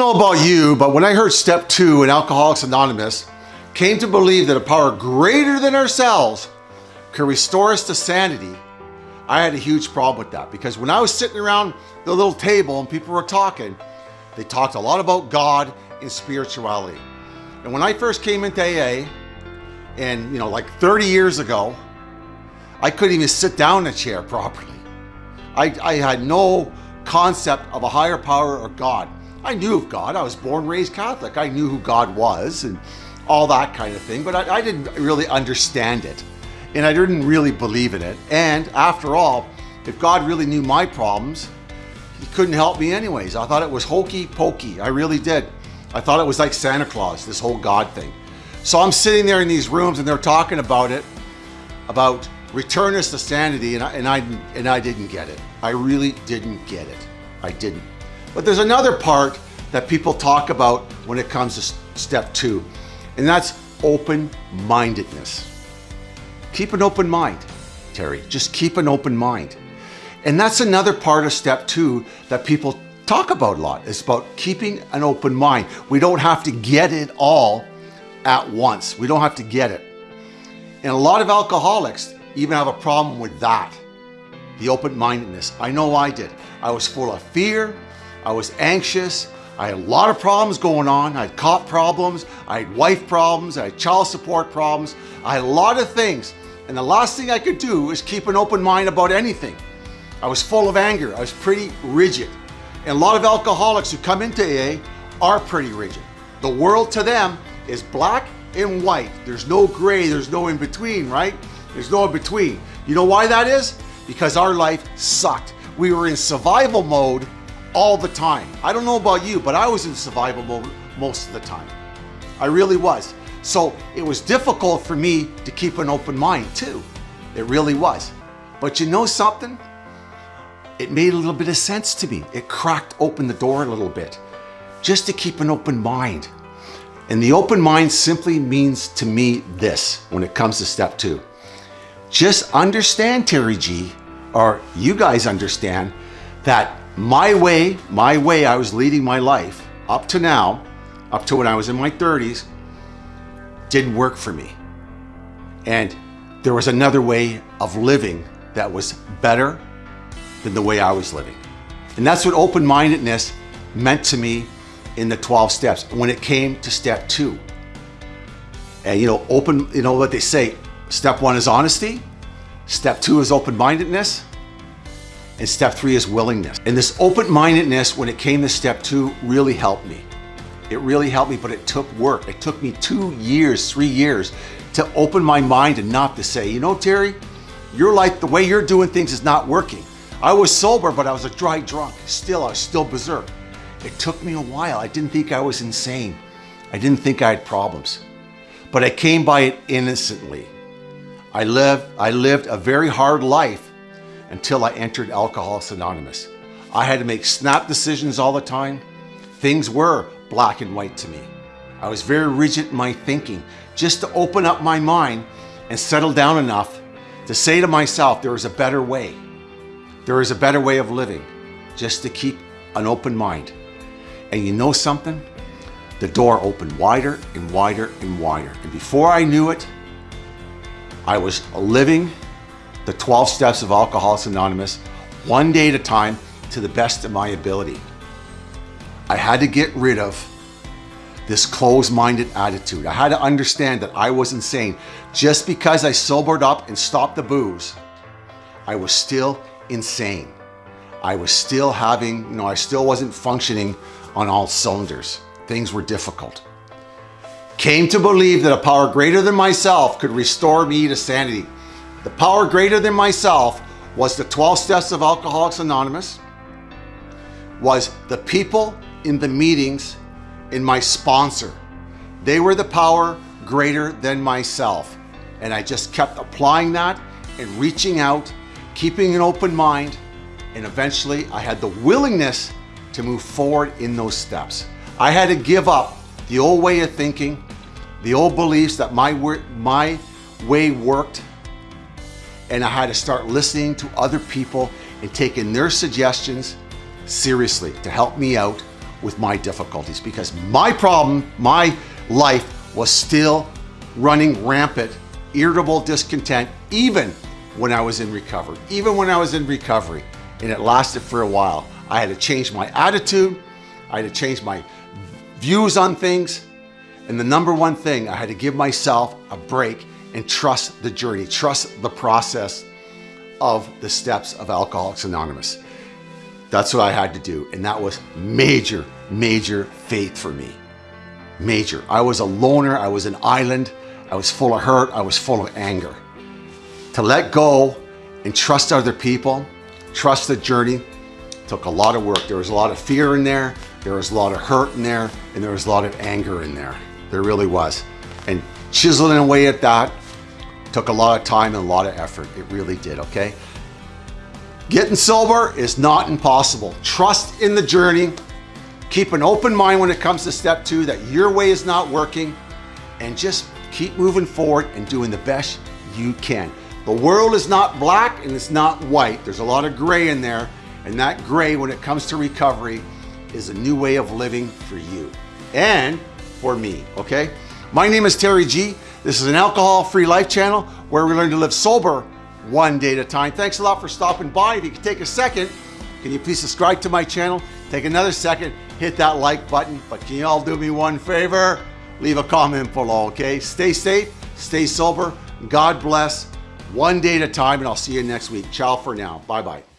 know about you, but when I heard step two in Alcoholics Anonymous, came to believe that a power greater than ourselves could restore us to sanity, I had a huge problem with that because when I was sitting around the little table and people were talking, they talked a lot about God and spirituality. And when I first came into AA, and you know, like 30 years ago, I couldn't even sit down in a chair properly. I, I had no concept of a higher power or God. I knew of God. I was born, raised Catholic. I knew who God was and all that kind of thing, but I, I didn't really understand it. And I didn't really believe in it. And after all, if God really knew my problems, he couldn't help me anyways. I thought it was hokey pokey. I really did. I thought it was like Santa Claus, this whole God thing. So I'm sitting there in these rooms and they're talking about it, about return us to sanity, and I, and I, and I didn't get it. I really didn't get it. I didn't. But there's another part that people talk about when it comes to step two, and that's open-mindedness. Keep an open mind, Terry. Just keep an open mind. And that's another part of step two that people talk about a lot. It's about keeping an open mind. We don't have to get it all at once. We don't have to get it. And a lot of alcoholics even have a problem with that. The open-mindedness. I know I did. I was full of fear. I was anxious. I had a lot of problems going on. I had cop problems. I had wife problems. I had child support problems. I had a lot of things. And the last thing I could do was keep an open mind about anything. I was full of anger. I was pretty rigid. And a lot of alcoholics who come into AA are pretty rigid. The world to them is black and white. There's no gray, there's no in between, right? There's no in between. You know why that is? Because our life sucked. We were in survival mode all the time. I don't know about you, but I was in survival mode most of the time. I really was. So it was difficult for me to keep an open mind too. It really was. But you know something? It made a little bit of sense to me. It cracked open the door a little bit just to keep an open mind. And the open mind simply means to me this when it comes to step two. Just understand, Terry G, or you guys understand that my way, my way I was leading my life up to now, up to when I was in my 30s, didn't work for me. And there was another way of living that was better than the way I was living. And that's what open-mindedness meant to me in the 12 steps when it came to step two. And you know, open, you know what they say, step one is honesty, step two is open-mindedness, and step three is willingness. And this open-mindedness when it came to step two really helped me. It really helped me, but it took work. It took me two years, three years to open my mind and not to say, you know, Terry, your life, the way you're doing things is not working. I was sober, but I was a dry drunk. Still, I was still berserk. It took me a while. I didn't think I was insane. I didn't think I had problems. But I came by it innocently. I lived, I lived a very hard life until I entered Alcoholics Anonymous. I had to make snap decisions all the time. Things were black and white to me. I was very rigid in my thinking just to open up my mind and settle down enough to say to myself, there is a better way. There is a better way of living just to keep an open mind. And you know something? The door opened wider and wider and wider. And before I knew it, I was living the 12 steps of Alcoholics Anonymous one day at a time to the best of my ability. I had to get rid of this closed-minded attitude. I had to understand that I was insane. Just because I sobered up and stopped the booze, I was still insane. I was still having, you know, I still wasn't functioning on all cylinders. Things were difficult. Came to believe that a power greater than myself could restore me to sanity. The power greater than myself was the 12 steps of Alcoholics Anonymous, was the people in the meetings in my sponsor. They were the power greater than myself. And I just kept applying that and reaching out, keeping an open mind, and eventually I had the willingness to move forward in those steps. I had to give up the old way of thinking, the old beliefs that my, my way worked, and I had to start listening to other people and taking their suggestions seriously to help me out with my difficulties because my problem, my life was still running rampant, irritable discontent, even when I was in recovery, even when I was in recovery. And it lasted for a while. I had to change my attitude. I had to change my views on things. And the number one thing, I had to give myself a break and trust the journey, trust the process of the steps of Alcoholics Anonymous. That's what I had to do. And that was major, major faith for me. Major. I was a loner. I was an island. I was full of hurt. I was full of anger. To let go and trust other people, trust the journey, took a lot of work. There was a lot of fear in there. There was a lot of hurt in there. And there was a lot of anger in there. There really was. And chiseling away at that took a lot of time and a lot of effort. It really did, okay? Getting sober is not impossible. Trust in the journey. Keep an open mind when it comes to step two that your way is not working and just keep moving forward and doing the best you can. The world is not black and it's not white. There's a lot of gray in there and that gray when it comes to recovery is a new way of living for you and for me, okay? My name is Terry G. This is an alcohol-free life channel where we learn to live sober one day at a time. Thanks a lot for stopping by. If you could take a second, can you please subscribe to my channel? Take another second, hit that like button. But can you all do me one favor? Leave a comment below, okay? Stay safe, stay sober. God bless. One day at a time, and I'll see you next week. Ciao for now. Bye-bye.